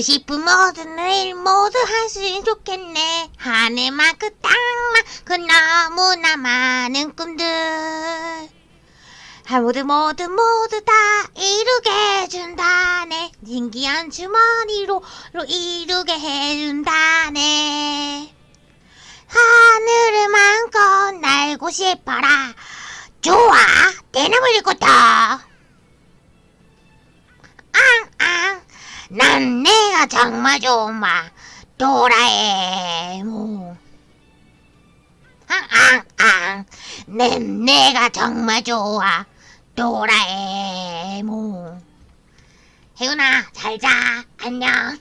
싶은 모든 일 모두 할수 있으면 좋겠네. 하늘만큼 땅만큼 너무나 많은 꿈들. 아, 모두 모두 모두 다 이루게 해준다네. 신기한 주머니로 로 이루게 해준다네. 하늘을 마음껏 날고 싶어라. 좋아, 대나무일부터. 난 내가 정말 좋아. 도라에몽. 앙앙앙, 난 내가 정말 좋아. 도라에몽. 혜은아, 잘 자. 안녕.